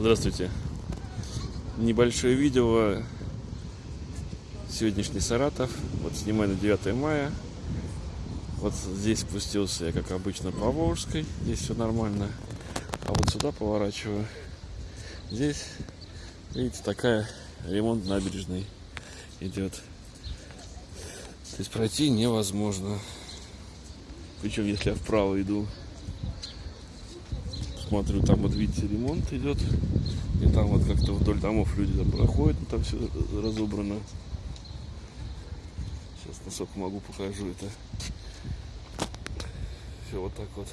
Здравствуйте. Небольшое видео. Сегодняшний Саратов. Вот снимаю на 9 мая. Вот здесь спустился я, как обычно, по Волжской. Здесь все нормально. А вот сюда поворачиваю. Здесь, видите, такая ремонт набережной идет. То есть пройти невозможно. Причем, если я вправо иду, смотрю, там вот видите, ремонт идет. И там вот как-то вдоль домов люди там проходят, там все разобрано. Сейчас насколько могу покажу это. Все вот так вот.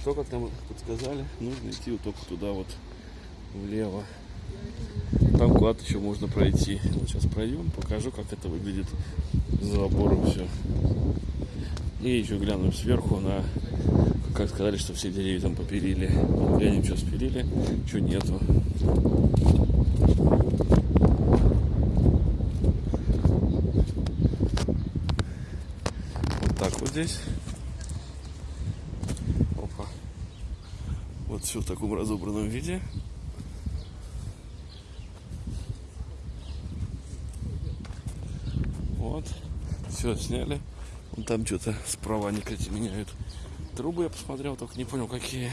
Что как нам подсказали, нужно идти вот только туда вот влево. Там куда-то еще можно пройти. Вот сейчас пройдем, покажу, как это выглядит за забором все. И еще глянем сверху на, как сказали, что все деревья там попилили. Глянем, что спилили, что нету. Вот так вот здесь. Опа. Вот все в таком разобранном виде. Вот. Все сняли. Вон там что-то справа они, кстати, меняют. Трубы я посмотрел, только не понял, какие.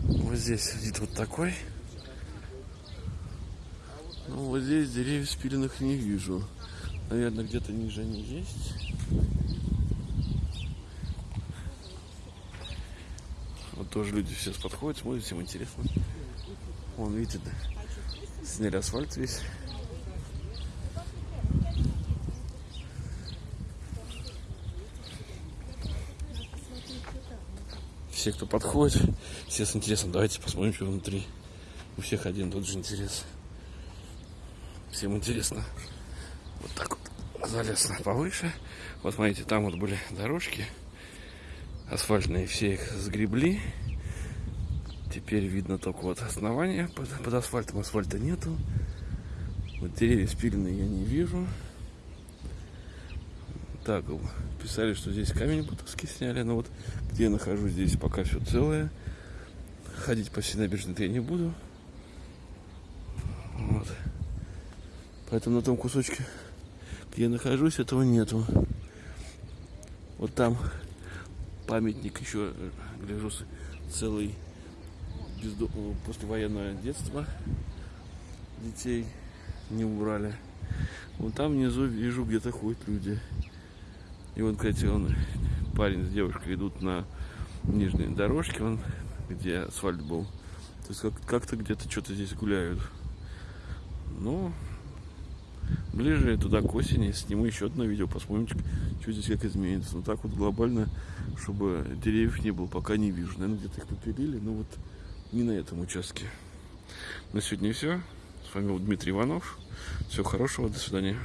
Вот здесь вид вот такой. Ну, вот здесь деревьев спиленных не вижу. Наверное, где-то ниже они есть. Вот тоже люди сейчас подходят, смотрят, всем интересно. Вон, видите, сняли асфальт весь. Все, кто подходит, все с интересом, давайте посмотрим, что внутри. У всех один тот же интерес. Всем интересно. Вот так вот залез повыше. Вот смотрите, там вот были дорожки асфальтные, все их сгребли. Теперь видно только вот основание под, под асфальтом. Асфальта нету. Вот деревья спиленные я не вижу. Так, писали, что здесь камень бутовский сняли. Но вот где я нахожусь, здесь пока все целое. Ходить по всей набережной я не буду. Вот. Поэтому на том кусочке, где я нахожусь, этого нету. Вот там памятник еще, гляжу, целый бездо... послевоенное детство детей не убрали. Вон там внизу вижу, где-то ходят люди. И вот, кстати, он, парень с девушкой идут на нижней дорожке, он, где асфальт был. То есть как- как-то где-то что-то здесь гуляют. Ну, ближе туда к осени сниму еще одно видео, посмотрим, что здесь как изменится. Но так вот глобально, чтобы деревьев не было, пока не вижу. Наверное, где-то их попилили, но вот не на этом участке. На сегодня все. С вами был Дмитрий Иванов. Всего хорошего, до свидания.